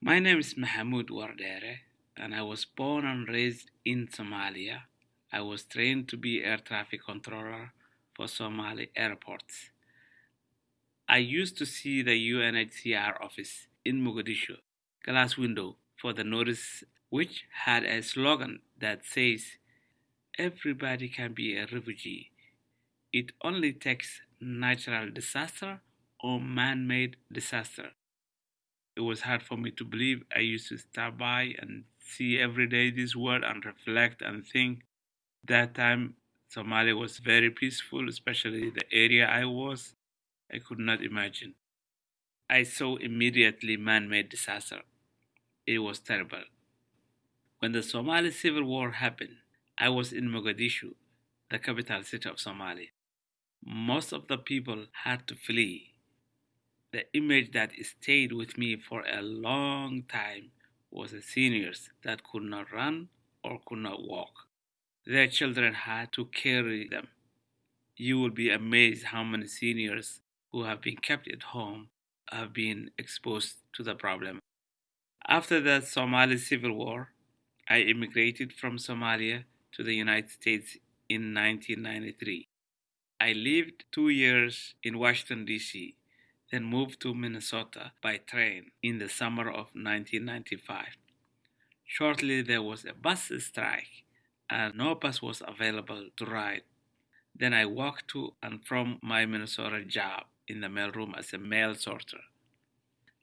My name is Mahmoud Wardere, and I was born and raised in Somalia. I was trained to be air traffic controller for Somali airports. I used to see the UNHCR office in Mogadishu glass window for the notice which had a slogan that says everybody can be a refugee. It only takes natural disaster or man-made disaster. It was hard for me to believe. I used to stop by and see every day this word and reflect and think. That time Somalia was very peaceful, especially the area I was. I could not imagine. I saw immediately man-made disaster. It was terrible. When the Somali civil war happened, I was in Mogadishu, the capital city of Somalia. Most of the people had to flee. The image that stayed with me for a long time was the seniors that could not run or could not walk. Their children had to carry them. You will be amazed how many seniors who have been kept at home have been exposed to the problem. After the Somali civil war, I immigrated from Somalia to the United States in 1993. I lived two years in Washington, D.C., then moved to Minnesota by train in the summer of 1995. Shortly, there was a bus strike, and no bus was available to ride. Then I walked to and from my Minnesota job in the mailroom as a mail sorter.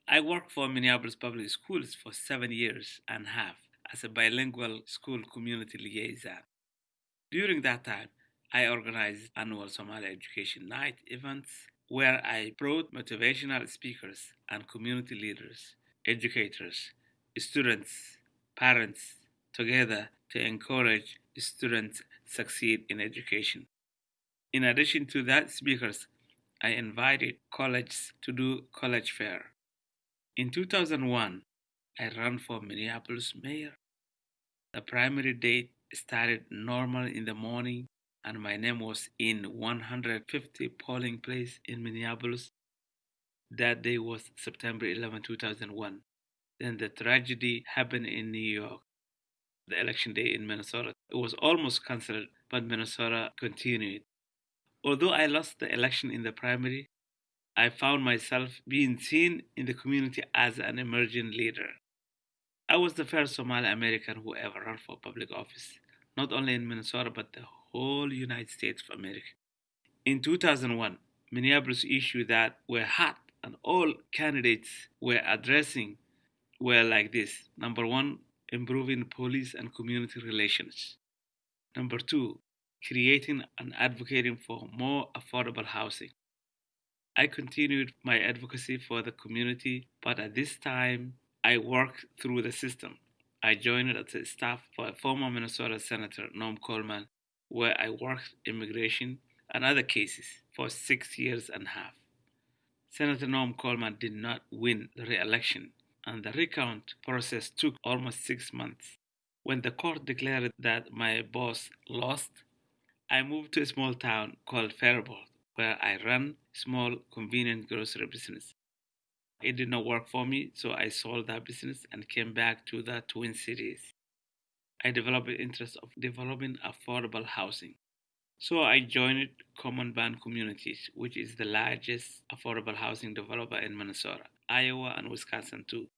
I worked for Minneapolis Public Schools for seven years and a half as a bilingual school community liaison. During that time, I organized annual Somali Education Night events where I brought motivational speakers and community leaders, educators, students, parents together to encourage students succeed in education. In addition to that speakers, I invited colleges to do college fair. In 2001, I ran for Minneapolis mayor. The primary date started normal in the morning and my name was in 150 polling place in Minneapolis. That day was September 11, 2001. Then the tragedy happened in New York. The election day in Minnesota. It was almost cancelled, but Minnesota continued. Although I lost the election in the primary, I found myself being seen in the community as an emerging leader. I was the first Somali American who ever ran for public office, not only in Minnesota but the whole United States of America. In 2001, Minneapolis issues that were hot and all candidates were addressing were like this. Number one, improving police and community relations. Number two, creating and advocating for more affordable housing. I continued my advocacy for the community, but at this time I worked through the system. I joined as a staff for former Minnesota Senator, Norm Coleman, where I worked immigration and other cases for six years and a half. Senator Norm Coleman did not win the re election, and the recount process took almost six months. When the court declared that my boss lost, I moved to a small town called Faribault, where I ran small convenient grocery business. It did not work for me, so I sold that business and came back to the Twin Cities. I developed an interest of developing affordable housing. So I joined Common Bond Communities, which is the largest affordable housing developer in Minnesota, Iowa, and Wisconsin too.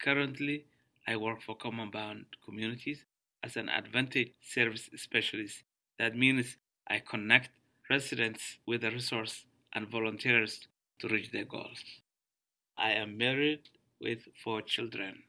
Currently, I work for Common Bond Communities as an advantage service specialist. That means I connect residents with the resource and volunteers to reach their goals. I am married with four children.